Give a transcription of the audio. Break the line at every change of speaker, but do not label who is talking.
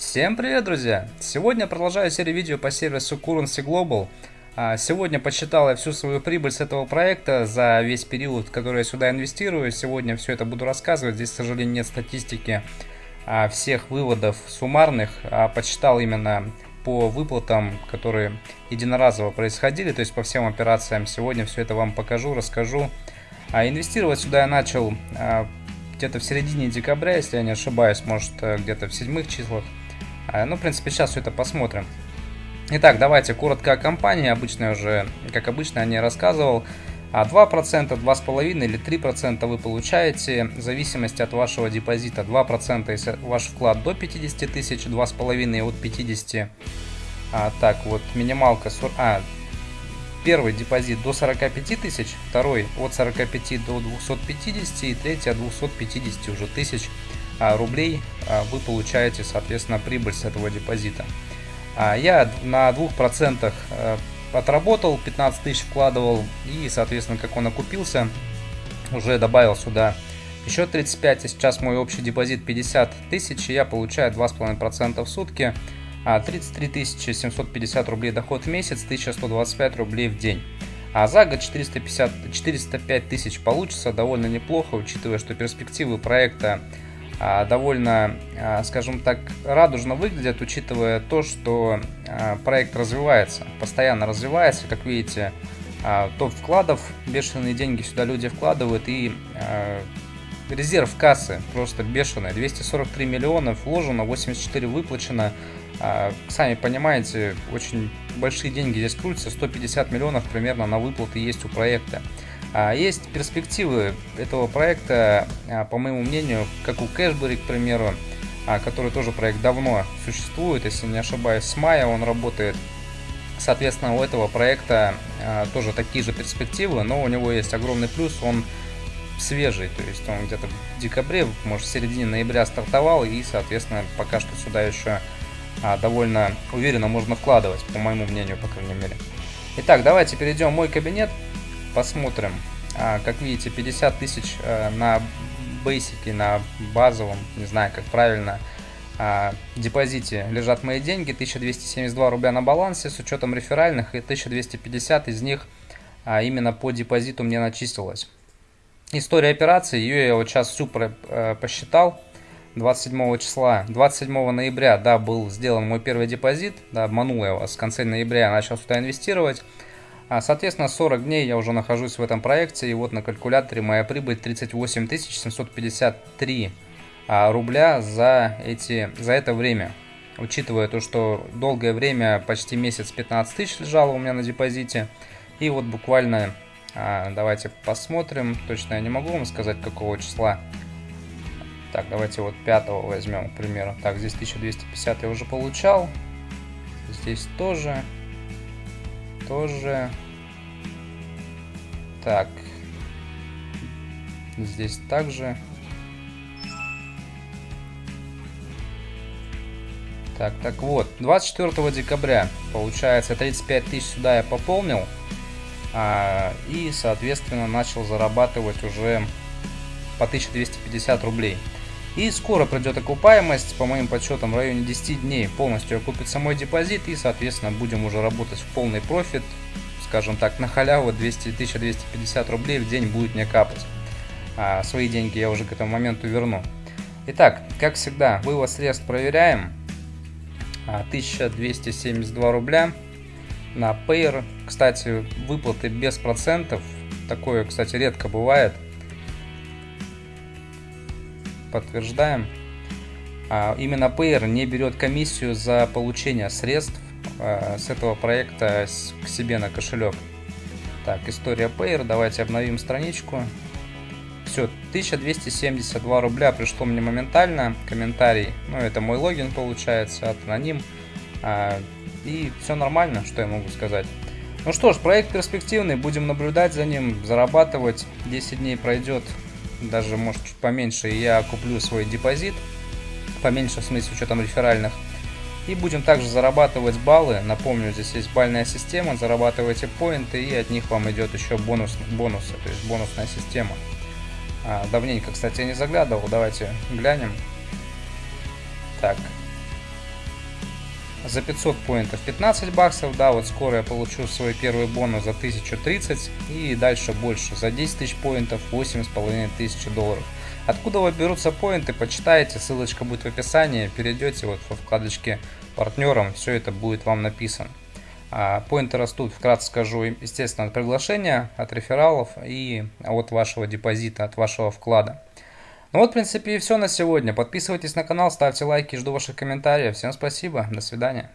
Всем привет, друзья! Сегодня продолжаю серию видео по сервису Currency Global. А, сегодня посчитал я всю свою прибыль с этого проекта за весь период, который я сюда инвестирую. Сегодня все это буду рассказывать. Здесь, к сожалению, нет статистики а, всех выводов суммарных. А подсчитал именно по выплатам, которые единоразово происходили, то есть по всем операциям. Сегодня все это вам покажу, расскажу. Инвестировать сюда я начал где-то в середине декабря, если я не ошибаюсь, может э, где-то в седьмых числах. А, ну, в принципе, сейчас все это посмотрим. Итак, давайте коротко о компании. Обычно уже, как обычно, я не рассказывал. 2%, а 2,5% или 3% вы получаете в зависимости от вашего депозита. 2% если ваш вклад до 50 тысяч, 2,5% от 50. А, так, вот минималка... А, первый депозит до 45 тысяч, второй от 45 до 250 и третий от 250 уже тысяч рублей а, вы получаете, соответственно, прибыль с этого депозита. А, я на 2% э, отработал, 15 тысяч вкладывал и, соответственно, как он окупился, уже добавил сюда еще 35, и сейчас мой общий депозит 50 тысяч, и я получаю 2,5% в сутки, 33 750 рублей доход в месяц, 1125 рублей в день. А за год 450, 405 тысяч получится довольно неплохо, учитывая, что перспективы проекта а, довольно, а, скажем так, радужно выглядят, учитывая то, что а, проект развивается, постоянно развивается, как видите, топ вкладов, бешеные деньги сюда люди вкладывают и резерв кассы просто бешеный, 243 миллиона вложено, 84 выплачено, сами понимаете, очень большие деньги здесь крутятся, 150 миллионов примерно на выплаты есть у проекта. А есть перспективы этого проекта, а, по моему мнению, как у Cashberry, к примеру, а, который тоже проект давно существует, если не ошибаюсь, с мая он работает. Соответственно, у этого проекта тоже такие же перспективы, но у него есть огромный плюс, он свежий, то есть он где-то в декабре, может в середине ноября стартовал и, соответственно, пока что сюда еще довольно уверенно можно вкладывать, по моему мнению, по крайней мере. Итак, давайте перейдем в мой кабинет посмотрим. А, как видите, 50 тысяч э, на бейсике, на базовом, не знаю, как правильно, а, депозите лежат мои деньги. 1272 рубля на балансе с учетом реферальных и 1250 из них а, именно по депозиту мне начислилось. История операции, ее я вот сейчас всю э, посчитал. 27 числа, 27 ноября, да, был сделан мой первый депозит, да, обманул я вас, в конце ноября я начал сюда инвестировать. А, соответственно, 40 дней я уже нахожусь в этом проекте, и вот на калькуляторе моя прибыль 38 753 а, рубля за, эти, за это время. Учитывая то, что долгое время, почти месяц 15 тысяч лежало у меня на депозите. И вот буквально, а, давайте посмотрим, точно я не могу вам сказать, какого числа. Так, давайте вот 5 возьмем, к примеру. Так, здесь 1250 я уже получал. Здесь тоже тоже. Так. Здесь также. Так, так вот, 24 декабря, получается, 35 тысяч сюда я пополнил. А, и, соответственно, начал зарабатывать уже по 1250 рублей. И скоро придет окупаемость, по моим подсчетам, в районе 10 дней полностью окупится мой депозит и, соответственно, будем уже работать в полный профит, скажем так, на халяву 200 1250 рублей в день будет мне капать. А свои деньги я уже к этому моменту верну. Итак, как всегда, вывод средств проверяем. 1272 а, рубля на Payer. Кстати, выплаты без процентов. Такое, кстати, редко бывает подтверждаем. А, именно Payer не берет комиссию за получение средств а, с этого проекта к себе на кошелек. Так, история Payer, давайте обновим страничку. Все, 1272 рубля пришло мне моментально, комментарий, ну это мой логин получается, от аноним. А, и все нормально, что я могу сказать. Ну что ж, проект перспективный, будем наблюдать за ним, зарабатывать. 10 дней пройдет, даже может чуть поменьше, я куплю свой депозит, поменьше в смысле с учетом реферальных, и будем также зарабатывать баллы. Напомню, здесь есть бальная система, зарабатывайте поинты, и от них вам идет еще бонус, бонусы, то есть бонусная система. А, давненько, кстати, я не заглядывал, давайте глянем. Так, за 500 поинтов 15 баксов, да, вот скоро я получу свой первый бонус за 1030 и дальше больше, за 10 тысяч поинтов 8,5 тысяч долларов. Откуда берутся поинты, почитайте, ссылочка будет в описании, перейдете вот во вкладочке партнерам, все это будет вам написано. А, поинты растут, вкратце скажу, естественно, от приглашения, от рефералов и от вашего депозита, от вашего вклада. Ну вот, в принципе, и все на сегодня. Подписывайтесь на канал, ставьте лайки, жду ваших комментариев. Всем спасибо, до свидания.